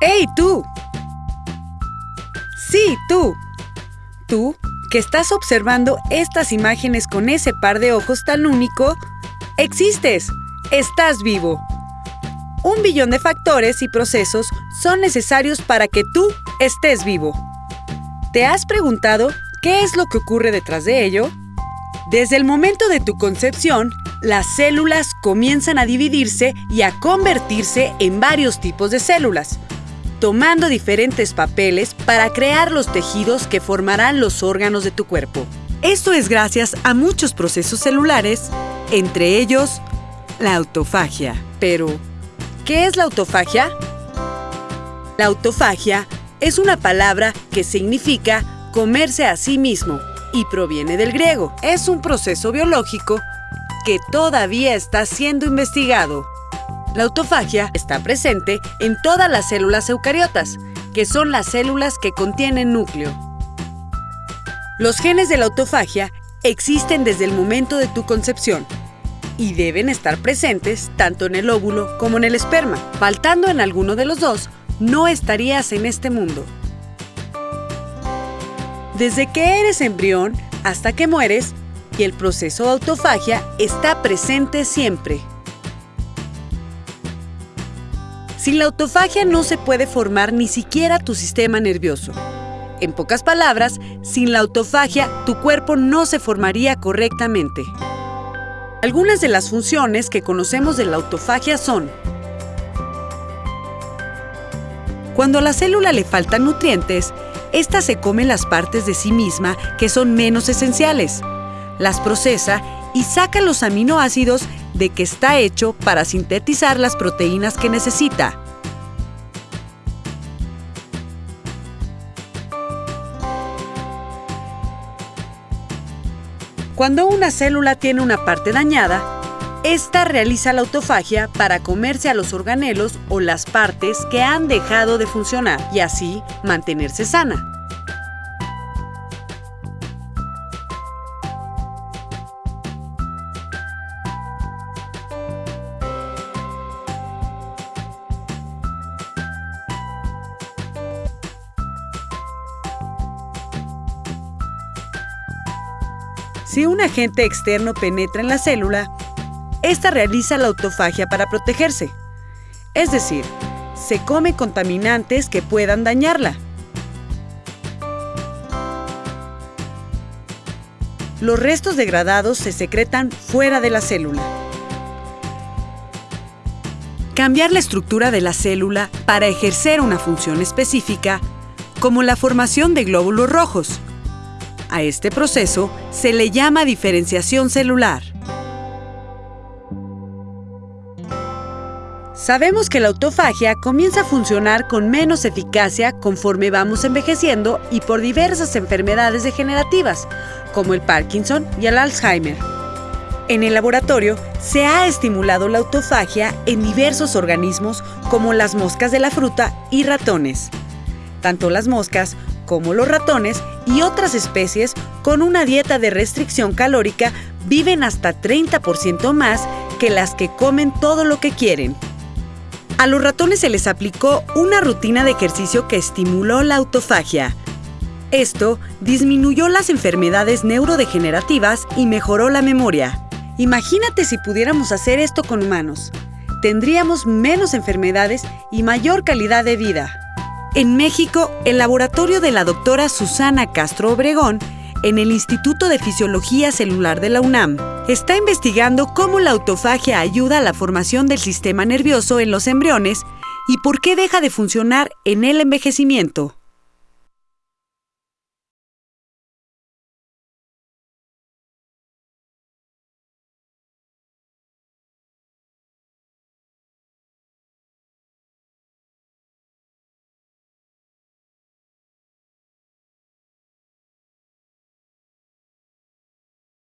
¡Hey, tú! Sí, tú. Tú, que estás observando estas imágenes con ese par de ojos tan único, existes. Estás vivo. Un billón de factores y procesos son necesarios para que tú estés vivo. ¿Te has preguntado qué es lo que ocurre detrás de ello? Desde el momento de tu concepción, las células comienzan a dividirse y a convertirse en varios tipos de células, tomando diferentes papeles para crear los tejidos que formarán los órganos de tu cuerpo. Esto es gracias a muchos procesos celulares, entre ellos la autofagia. Pero, ¿qué es la autofagia? La autofagia es una palabra que significa comerse a sí mismo y proviene del griego. Es un proceso biológico que todavía está siendo investigado. La autofagia está presente en todas las células eucariotas, que son las células que contienen núcleo. Los genes de la autofagia existen desde el momento de tu concepción y deben estar presentes tanto en el óvulo como en el esperma. Faltando en alguno de los dos, no estarías en este mundo. Desde que eres embrión hasta que mueres, y el proceso de autofagia está presente siempre. Sin la autofagia no se puede formar ni siquiera tu sistema nervioso. En pocas palabras, sin la autofagia tu cuerpo no se formaría correctamente. Algunas de las funciones que conocemos de la autofagia son Cuando a la célula le faltan nutrientes, ésta se come las partes de sí misma que son menos esenciales, las procesa y saca los aminoácidos de que está hecho para sintetizar las proteínas que necesita. Cuando una célula tiene una parte dañada, esta realiza la autofagia para comerse a los organelos o las partes que han dejado de funcionar y así mantenerse sana. Si un agente externo penetra en la célula, esta realiza la autofagia para protegerse. Es decir, se come contaminantes que puedan dañarla. Los restos degradados se secretan fuera de la célula. Cambiar la estructura de la célula para ejercer una función específica, como la formación de glóbulos rojos, a este proceso se le llama diferenciación celular. Sabemos que la autofagia comienza a funcionar con menos eficacia conforme vamos envejeciendo y por diversas enfermedades degenerativas, como el Parkinson y el Alzheimer. En el laboratorio se ha estimulado la autofagia en diversos organismos como las moscas de la fruta y ratones. Tanto las moscas como los ratones y otras especies con una dieta de restricción calórica viven hasta 30% más que las que comen todo lo que quieren. A los ratones se les aplicó una rutina de ejercicio que estimuló la autofagia. Esto disminuyó las enfermedades neurodegenerativas y mejoró la memoria. Imagínate si pudiéramos hacer esto con humanos. Tendríamos menos enfermedades y mayor calidad de vida. En México, el laboratorio de la doctora Susana Castro Obregón, en el Instituto de Fisiología Celular de la UNAM, está investigando cómo la autofagia ayuda a la formación del sistema nervioso en los embriones y por qué deja de funcionar en el envejecimiento.